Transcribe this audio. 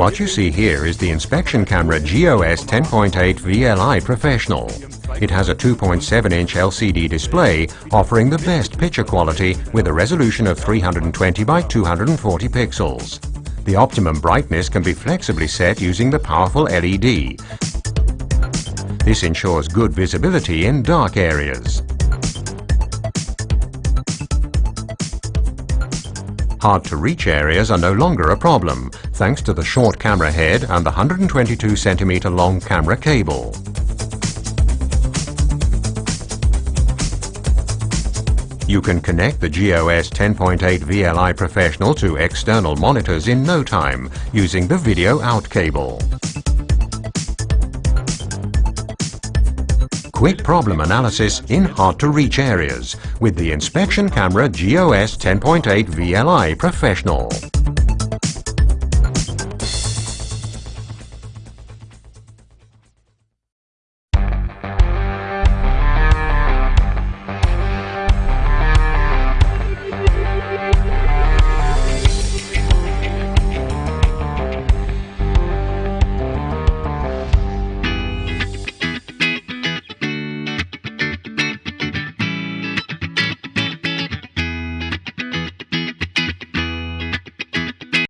What you see here is the inspection camera GOS 10.8 VLI Professional. It has a 2.7-inch LCD display offering the best picture quality with a resolution of 320 by 240 pixels. The optimum brightness can be flexibly set using the powerful LED. This ensures good visibility in dark areas. Hard-to-reach areas are no longer a problem, thanks to the short camera head and the 122 cm long camera cable. You can connect the GOS 10.8 VLI Professional to external monitors in no time using the video out cable. Quick problem analysis in hard-to-reach areas with the inspection camera GOS 10.8 VLI Professional.